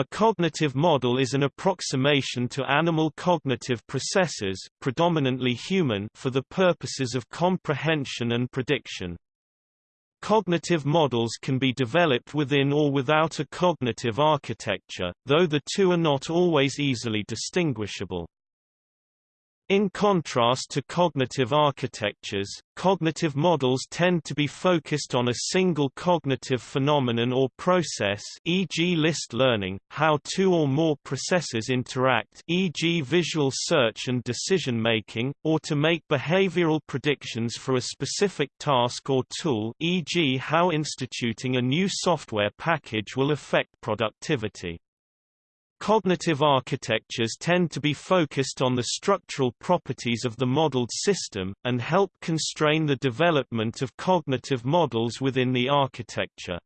A cognitive model is an approximation to animal cognitive processes predominantly human for the purposes of comprehension and prediction. Cognitive models can be developed within or without a cognitive architecture, though the two are not always easily distinguishable. In contrast to cognitive architectures, cognitive models tend to be focused on a single cognitive phenomenon or process e.g. list learning, how two or more processes interact e.g. visual search and decision making, or to make behavioral predictions for a specific task or tool e.g. how instituting a new software package will affect productivity. Cognitive architectures tend to be focused on the structural properties of the modeled system, and help constrain the development of cognitive models within the architecture.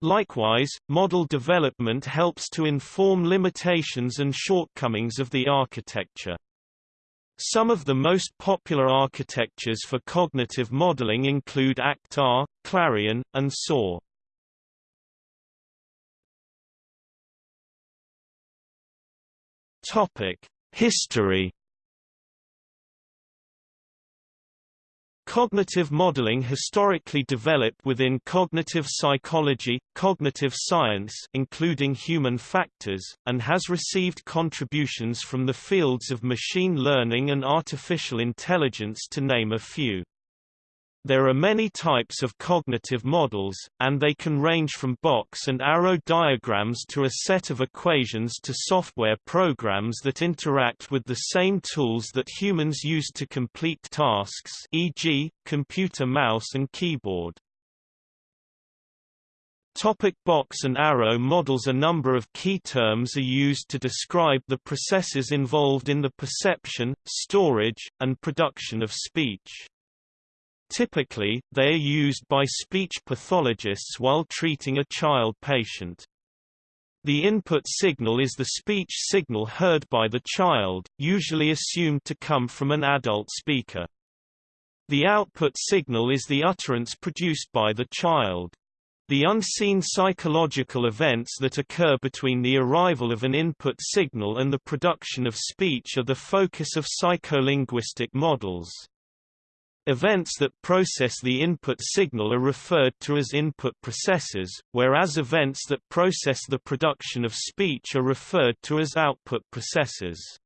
Likewise, model development helps to inform limitations and shortcomings of the architecture. Some of the most popular architectures for cognitive modeling include ACT-R, Clarion, and Soar. Topic: History. Cognitive modeling historically developed within cognitive psychology, cognitive science including human factors, and has received contributions from the fields of machine learning and artificial intelligence to name a few. There are many types of cognitive models, and they can range from box and arrow diagrams to a set of equations to software programs that interact with the same tools that humans use to complete tasks e.g., computer mouse and keyboard. Topic box and arrow models A number of key terms are used to describe the processes involved in the perception, storage, and production of speech. Typically, they are used by speech pathologists while treating a child patient. The input signal is the speech signal heard by the child, usually assumed to come from an adult speaker. The output signal is the utterance produced by the child. The unseen psychological events that occur between the arrival of an input signal and the production of speech are the focus of psycholinguistic models. Events that process the input signal are referred to as input processes, whereas events that process the production of speech are referred to as output processes.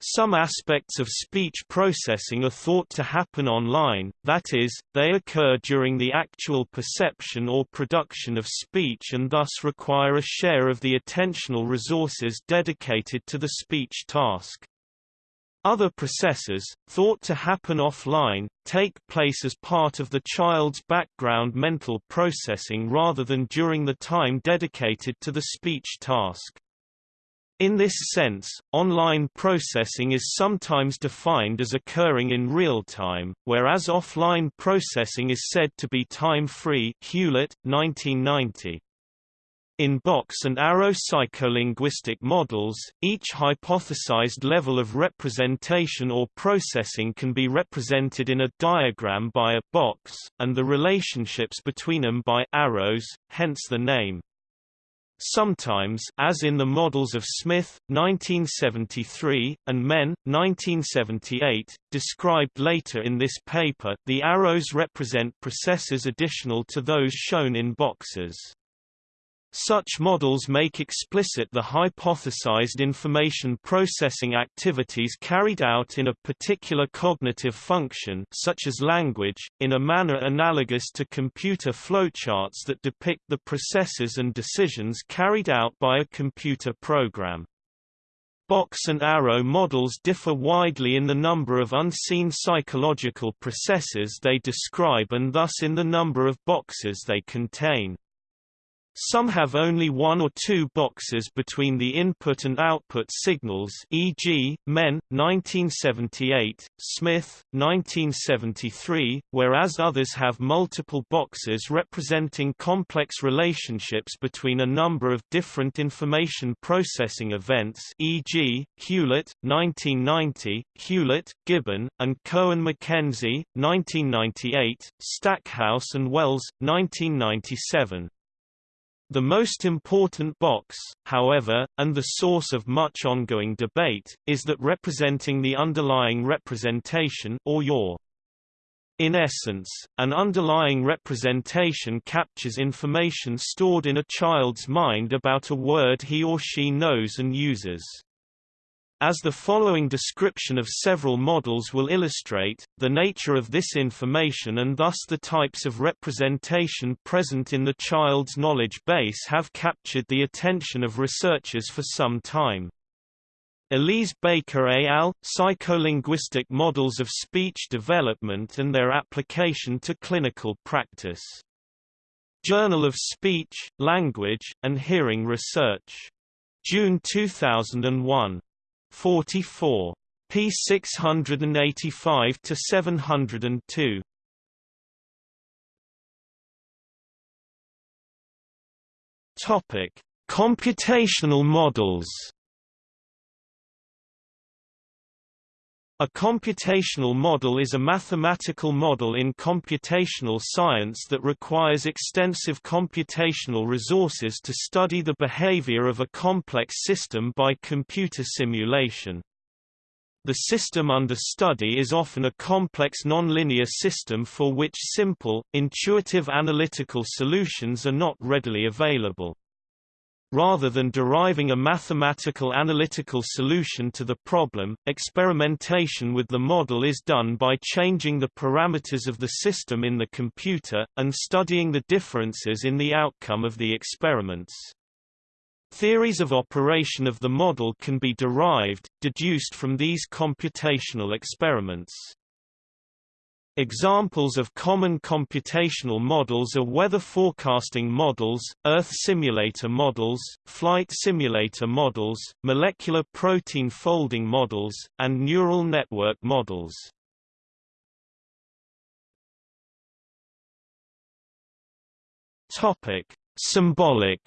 Some aspects of speech processing are thought to happen online, that is, they occur during the actual perception or production of speech and thus require a share of the attentional resources dedicated to the speech task. Other processes, thought to happen offline, take place as part of the child's background mental processing rather than during the time dedicated to the speech task. In this sense, online processing is sometimes defined as occurring in real time, whereas offline processing is said to be time-free Hewlett, 1990. In box and arrow psycholinguistic models, each hypothesized level of representation or processing can be represented in a diagram by a box, and the relationships between them by arrows, hence the name. Sometimes as in the models of Smith, 1973, and Menn, 1978, described later in this paper, the arrows represent processes additional to those shown in boxes. Such models make explicit the hypothesized information processing activities carried out in a particular cognitive function such as language, in a manner analogous to computer flowcharts that depict the processes and decisions carried out by a computer program. Box and arrow models differ widely in the number of unseen psychological processes they describe and thus in the number of boxes they contain. Some have only one or two boxes between the input and output signals e.g., Menn, 1978, Smith, 1973, whereas others have multiple boxes representing complex relationships between a number of different information processing events e.g., Hewlett, 1990, Hewlett, Gibbon, and Cohen-McKenzie, 1998, Stackhouse and Wells, 1997. The most important box, however, and the source of much ongoing debate, is that representing the underlying representation or your in essence, an underlying representation captures information stored in a child's mind about a word he or she knows and uses. As the following description of several models will illustrate, the nature of this information and thus the types of representation present in the child's knowledge base have captured the attention of researchers for some time. Elise Baker et al., Psycholinguistic Models of Speech Development and Their Application to Clinical Practice. Journal of Speech, Language, and Hearing Research. June 2001. 44. p. 685 to 702. Topic: Computational models. A computational model is a mathematical model in computational science that requires extensive computational resources to study the behavior of a complex system by computer simulation. The system under study is often a complex nonlinear system for which simple, intuitive analytical solutions are not readily available. Rather than deriving a mathematical analytical solution to the problem, experimentation with the model is done by changing the parameters of the system in the computer, and studying the differences in the outcome of the experiments. Theories of operation of the model can be derived, deduced from these computational experiments. Examples of common computational models are weather forecasting models, Earth simulator models, flight simulator models, molecular protein folding models, and neural network models. Topic: Symbolic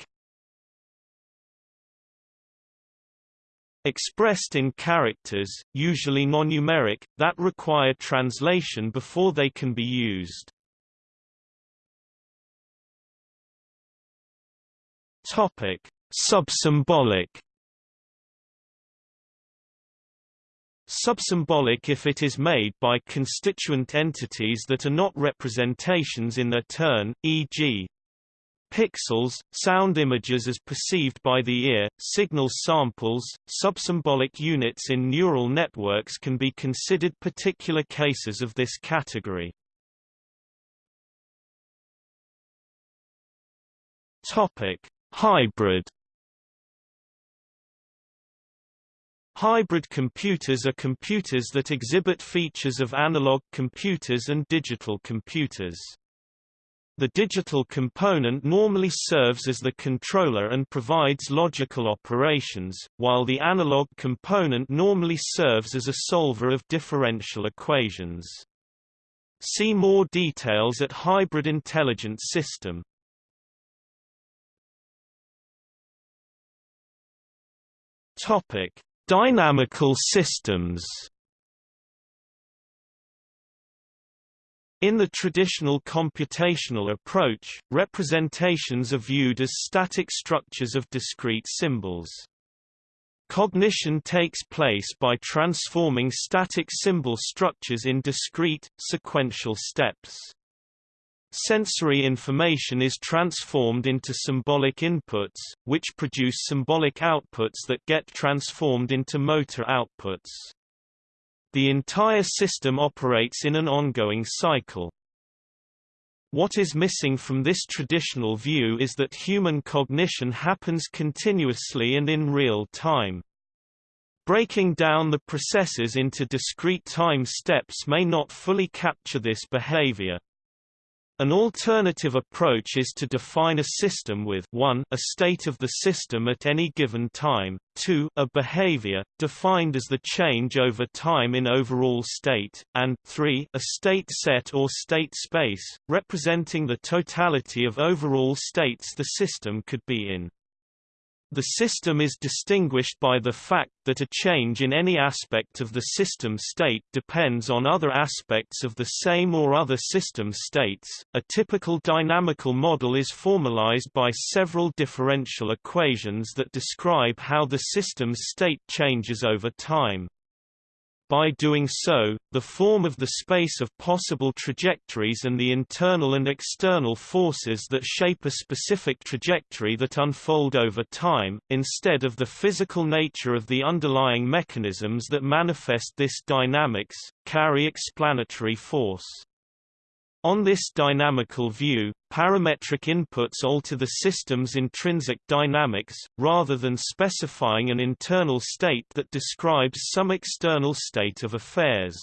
expressed in characters, usually non-numeric, that require translation before they can be used. Topic: Subsymbolic. Subsymbolic if it is made by constituent entities that are not representations in their turn, e.g., Pixels, sound images as perceived by the ear, signal samples, subsymbolic units in neural networks can be considered particular cases of this category. Topic: Hybrid Hybrid computers are computers that exhibit features of analog computers and digital computers. The digital component normally serves as the controller and provides logical operations, while the analog component normally serves as a solver of differential equations. See more details at Hybrid Intelligent System. Topic: Dynamical systems. In the traditional computational approach, representations are viewed as static structures of discrete symbols. Cognition takes place by transforming static symbol structures in discrete, sequential steps. Sensory information is transformed into symbolic inputs, which produce symbolic outputs that get transformed into motor outputs. The entire system operates in an ongoing cycle. What is missing from this traditional view is that human cognition happens continuously and in real time. Breaking down the processes into discrete time steps may not fully capture this behavior. An alternative approach is to define a system with 1 a state of the system at any given time, 2 a behavior, defined as the change over time in overall state, and 3 a state set or state space, representing the totality of overall states the system could be in. The system is distinguished by the fact that a change in any aspect of the system state depends on other aspects of the same or other system states. A typical dynamical model is formalized by several differential equations that describe how the system's state changes over time. By doing so, the form of the space of possible trajectories and the internal and external forces that shape a specific trajectory that unfold over time, instead of the physical nature of the underlying mechanisms that manifest this dynamics, carry explanatory force. On this dynamical view, parametric inputs alter the system's intrinsic dynamics, rather than specifying an internal state that describes some external state of affairs.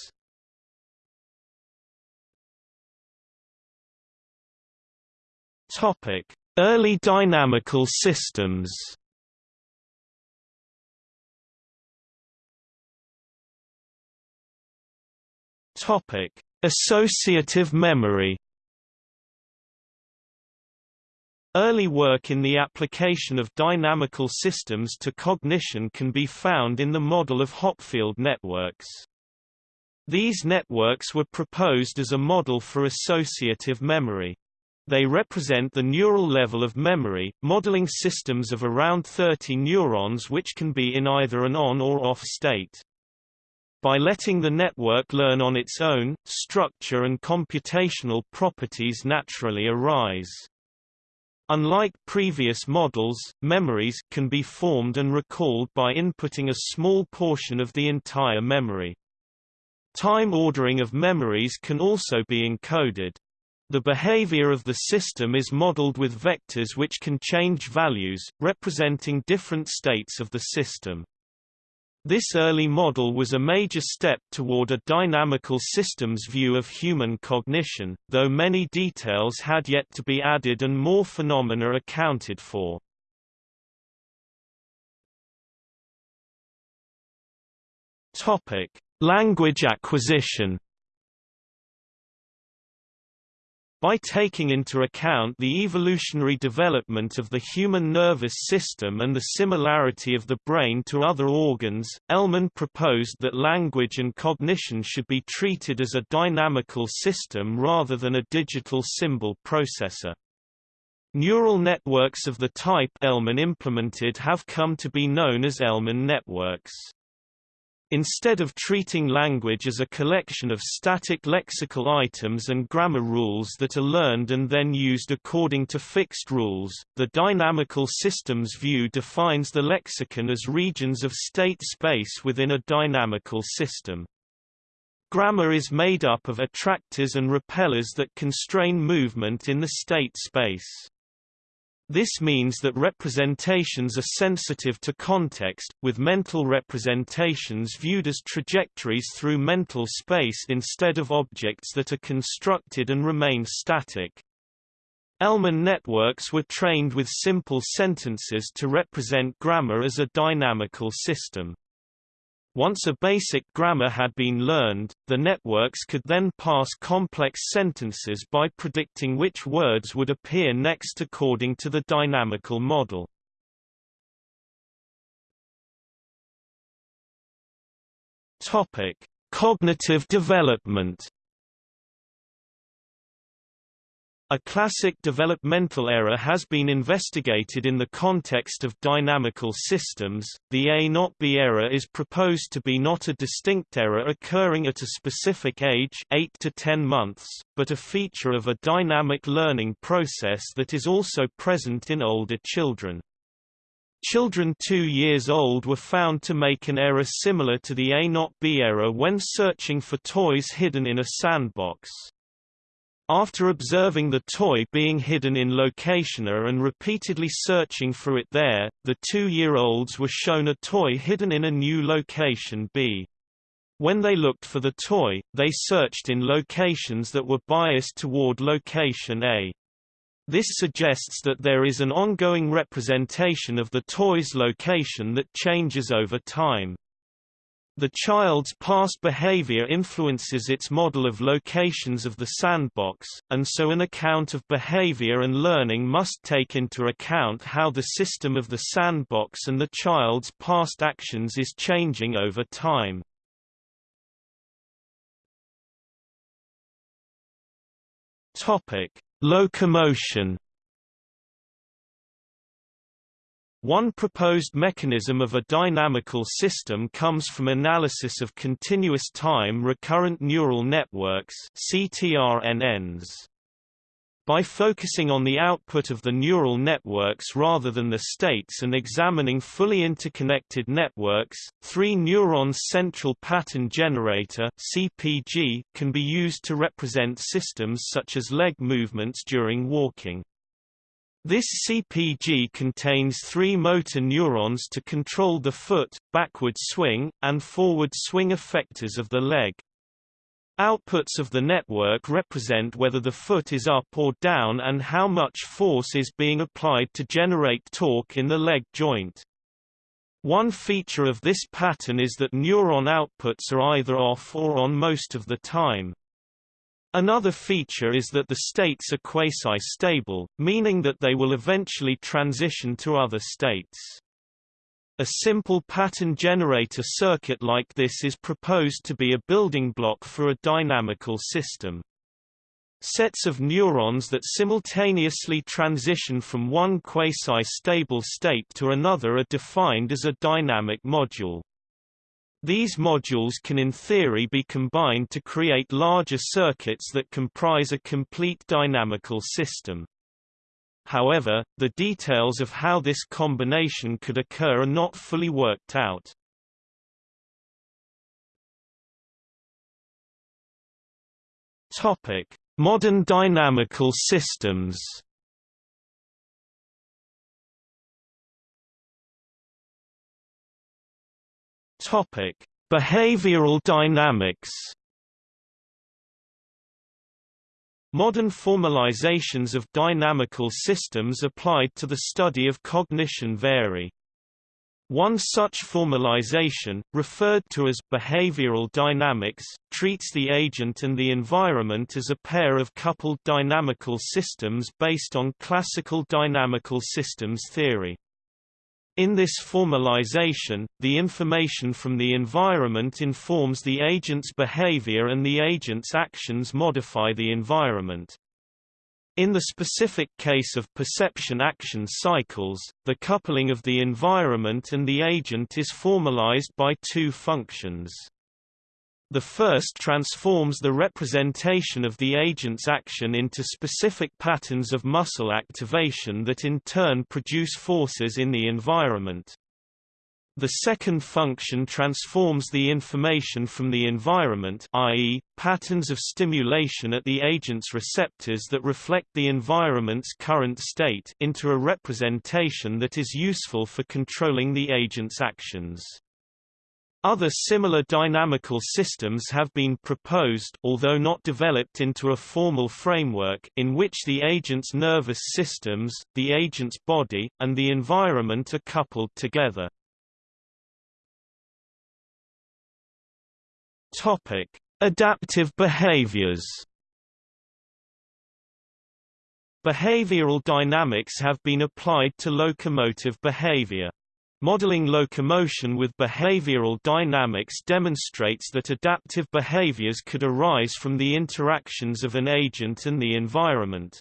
Early dynamical systems Topic Associative memory Early work in the application of dynamical systems to cognition can be found in the model of Hopfield networks. These networks were proposed as a model for associative memory. They represent the neural level of memory, modeling systems of around 30 neurons which can be in either an on or off state. By letting the network learn on its own, structure and computational properties naturally arise. Unlike previous models, memories can be formed and recalled by inputting a small portion of the entire memory. Time ordering of memories can also be encoded. The behavior of the system is modeled with vectors which can change values, representing different states of the system. This early model was a major step toward a dynamical systems view of human cognition, though many details had yet to be added and more phenomena accounted for. Language acquisition By taking into account the evolutionary development of the human nervous system and the similarity of the brain to other organs, Elman proposed that language and cognition should be treated as a dynamical system rather than a digital symbol processor. Neural networks of the type Elman implemented have come to be known as Elman networks. Instead of treating language as a collection of static lexical items and grammar rules that are learned and then used according to fixed rules, the dynamical systems view defines the lexicon as regions of state space within a dynamical system. Grammar is made up of attractors and repellers that constrain movement in the state space. This means that representations are sensitive to context, with mental representations viewed as trajectories through mental space instead of objects that are constructed and remain static. Elman networks were trained with simple sentences to represent grammar as a dynamical system. Once a basic grammar had been learned, the networks could then pass complex sentences by predicting which words would appear next according to the dynamical model. Topic: Cognitive development A classic developmental error has been investigated in the context of dynamical systems. The A not B error is proposed to be not a distinct error occurring at a specific age 8 to 10 months, but a feature of a dynamic learning process that is also present in older children. Children 2 years old were found to make an error similar to the A not B error when searching for toys hidden in a sandbox. After observing the toy being hidden in location A and repeatedly searching for it there, the two-year-olds were shown a toy hidden in a new location B. When they looked for the toy, they searched in locations that were biased toward location A. This suggests that there is an ongoing representation of the toy's location that changes over time. The child's past behavior influences its model of locations of the sandbox, and so an account of behavior and learning must take into account how the system of the sandbox and the child's past actions is changing over time. Locomotion One proposed mechanism of a dynamical system comes from analysis of continuous time recurrent neural networks CTRNNs. By focusing on the output of the neural networks rather than the states and examining fully interconnected networks, three-neuron central pattern generator (CPG) can be used to represent systems such as leg movements during walking. This CPG contains three motor neurons to control the foot, backward swing, and forward swing effectors of the leg. Outputs of the network represent whether the foot is up or down and how much force is being applied to generate torque in the leg joint. One feature of this pattern is that neuron outputs are either off or on most of the time. Another feature is that the states are quasi-stable, meaning that they will eventually transition to other states. A simple pattern generator circuit like this is proposed to be a building block for a dynamical system. Sets of neurons that simultaneously transition from one quasi-stable state to another are defined as a dynamic module. These modules can in theory be combined to create larger circuits that comprise a complete dynamical system. However, the details of how this combination could occur are not fully worked out. Topic: Modern dynamical systems. Topic: Behavioral dynamics. Modern formalizations of dynamical systems applied to the study of cognition vary. One such formalization, referred to as behavioral dynamics, treats the agent and the environment as a pair of coupled dynamical systems based on classical dynamical systems theory. In this formalization, the information from the environment informs the agent's behavior and the agent's actions modify the environment. In the specific case of perception-action cycles, the coupling of the environment and the agent is formalized by two functions. The first transforms the representation of the agent's action into specific patterns of muscle activation that in turn produce forces in the environment. The second function transforms the information from the environment i.e., patterns of stimulation at the agent's receptors that reflect the environment's current state into a representation that is useful for controlling the agent's actions. Other similar dynamical systems have been proposed although not developed into a formal framework in which the agent's nervous systems, the agent's body, and the environment are coupled together. Topic: Adaptive behaviors. Behavioral dynamics have been applied to locomotive behavior. Modeling locomotion with behavioral dynamics demonstrates that adaptive behaviors could arise from the interactions of an agent and the environment.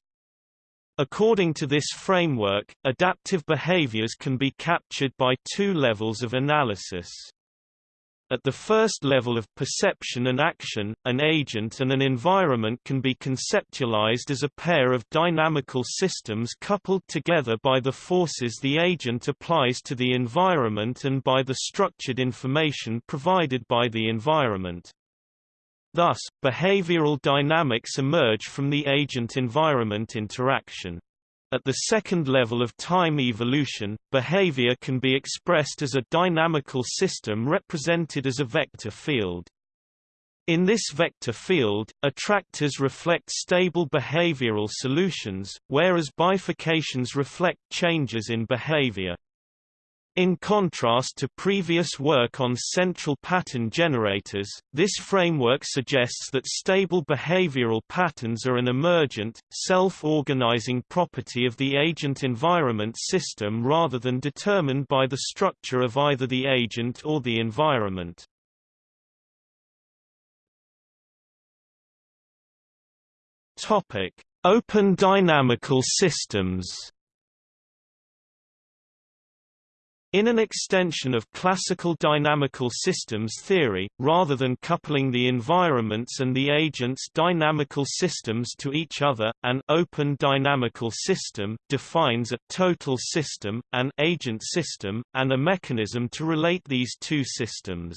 According to this framework, adaptive behaviors can be captured by two levels of analysis. At the first level of perception and action, an agent and an environment can be conceptualized as a pair of dynamical systems coupled together by the forces the agent applies to the environment and by the structured information provided by the environment. Thus, behavioral dynamics emerge from the agent-environment interaction. At the second level of time evolution, behavior can be expressed as a dynamical system represented as a vector field. In this vector field, attractors reflect stable behavioral solutions, whereas bifurcations reflect changes in behavior. In contrast to previous work on central pattern generators, this framework suggests that stable behavioral patterns are an emergent, self-organizing property of the agent-environment system rather than determined by the structure of either the agent or the environment. Open dynamical systems In an extension of classical dynamical systems theory, rather than coupling the environments and the agents' dynamical systems to each other, an open dynamical system defines a total system, an agent system, and a mechanism to relate these two systems.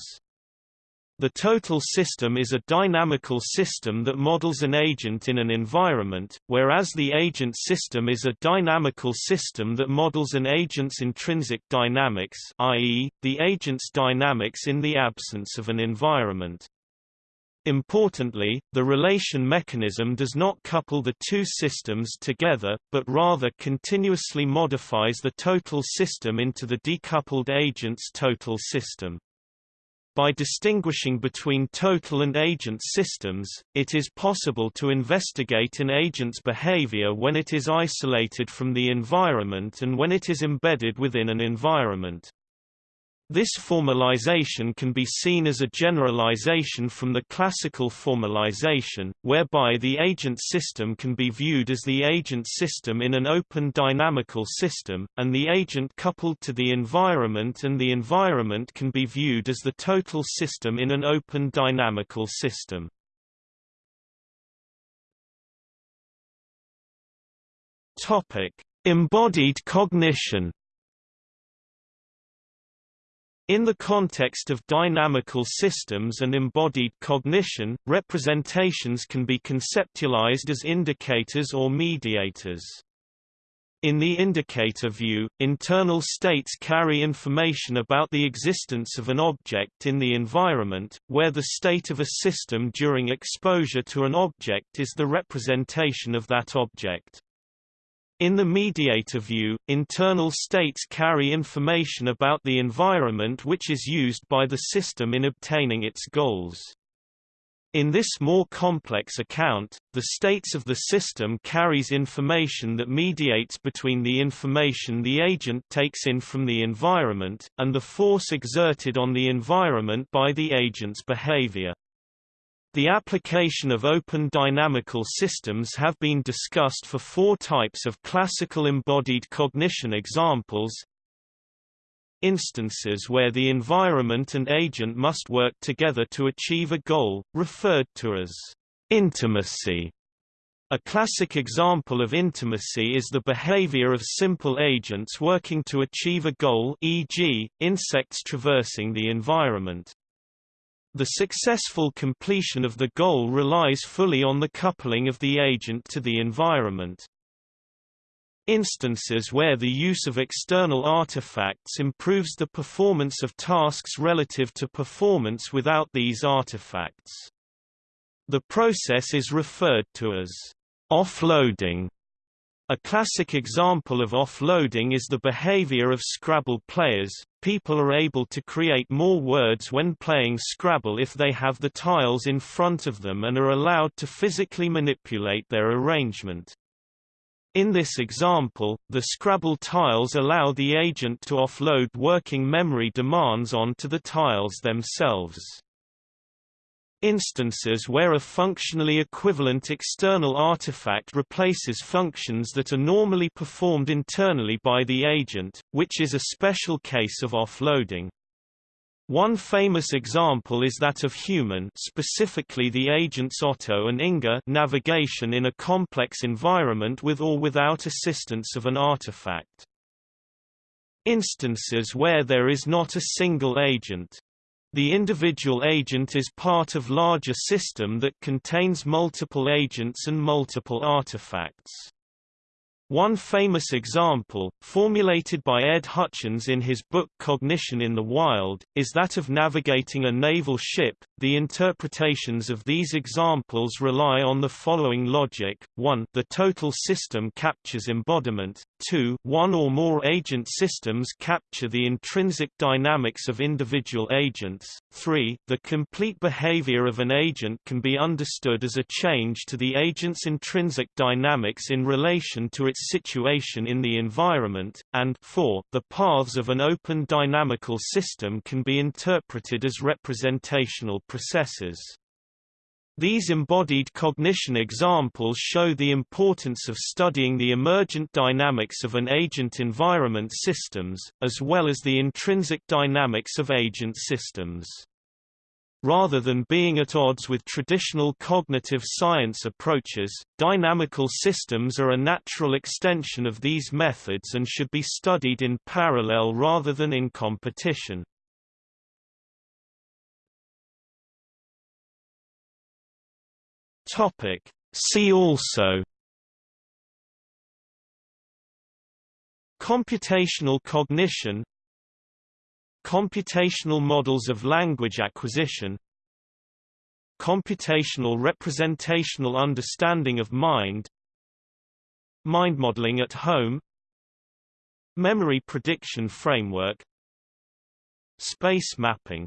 The total system is a dynamical system that models an agent in an environment, whereas the agent system is a dynamical system that models an agent's intrinsic dynamics i.e., the agent's dynamics in the absence of an environment. Importantly, the relation mechanism does not couple the two systems together, but rather continuously modifies the total system into the decoupled agent's total system. By distinguishing between total and agent systems, it is possible to investigate an agent's behavior when it is isolated from the environment and when it is embedded within an environment. This formalization can be seen as a generalization from the classical formalization, whereby the agent system can be viewed as the agent system in an open dynamical system, and the agent coupled to the environment and the environment can be viewed as the total system in an open dynamical system. Embodied cognition in the context of dynamical systems and embodied cognition, representations can be conceptualized as indicators or mediators. In the indicator view, internal states carry information about the existence of an object in the environment, where the state of a system during exposure to an object is the representation of that object. In the mediator view, internal states carry information about the environment which is used by the system in obtaining its goals. In this more complex account, the states of the system carries information that mediates between the information the agent takes in from the environment, and the force exerted on the environment by the agent's behavior. The application of open dynamical systems have been discussed for four types of classical embodied cognition examples. Instances where the environment and agent must work together to achieve a goal, referred to as intimacy. A classic example of intimacy is the behavior of simple agents working to achieve a goal e.g., insects traversing the environment. The successful completion of the goal relies fully on the coupling of the agent to the environment. Instances where the use of external artifacts improves the performance of tasks relative to performance without these artifacts. The process is referred to as offloading. A classic example of offloading is the behavior of Scrabble players. People are able to create more words when playing Scrabble if they have the tiles in front of them and are allowed to physically manipulate their arrangement. In this example, the Scrabble tiles allow the agent to offload working memory demands onto the tiles themselves. Instances where a functionally equivalent external artifact replaces functions that are normally performed internally by the agent, which is a special case of offloading. One famous example is that of human specifically the agents Otto and Inga navigation in a complex environment with or without assistance of an artifact. Instances where there is not a single agent, the individual agent is part of larger system that contains multiple agents and multiple artifacts. One famous example, formulated by Ed Hutchins in his book Cognition in the Wild, is that of navigating a naval ship. The interpretations of these examples rely on the following logic: 1. The total system captures embodiment. 2. One or more agent systems capture the intrinsic dynamics of individual agents. 3. The complete behavior of an agent can be understood as a change to the agent's intrinsic dynamics in relation to its situation in the environment, and 4. The paths of an open dynamical system can be interpreted as representational processes. These embodied cognition examples show the importance of studying the emergent dynamics of an agent-environment systems, as well as the intrinsic dynamics of agent systems. Rather than being at odds with traditional cognitive science approaches, dynamical systems are a natural extension of these methods and should be studied in parallel rather than in competition. Topic. See also Computational cognition Computational models of language acquisition Computational representational understanding of mind Mind modeling at home Memory prediction framework Space mapping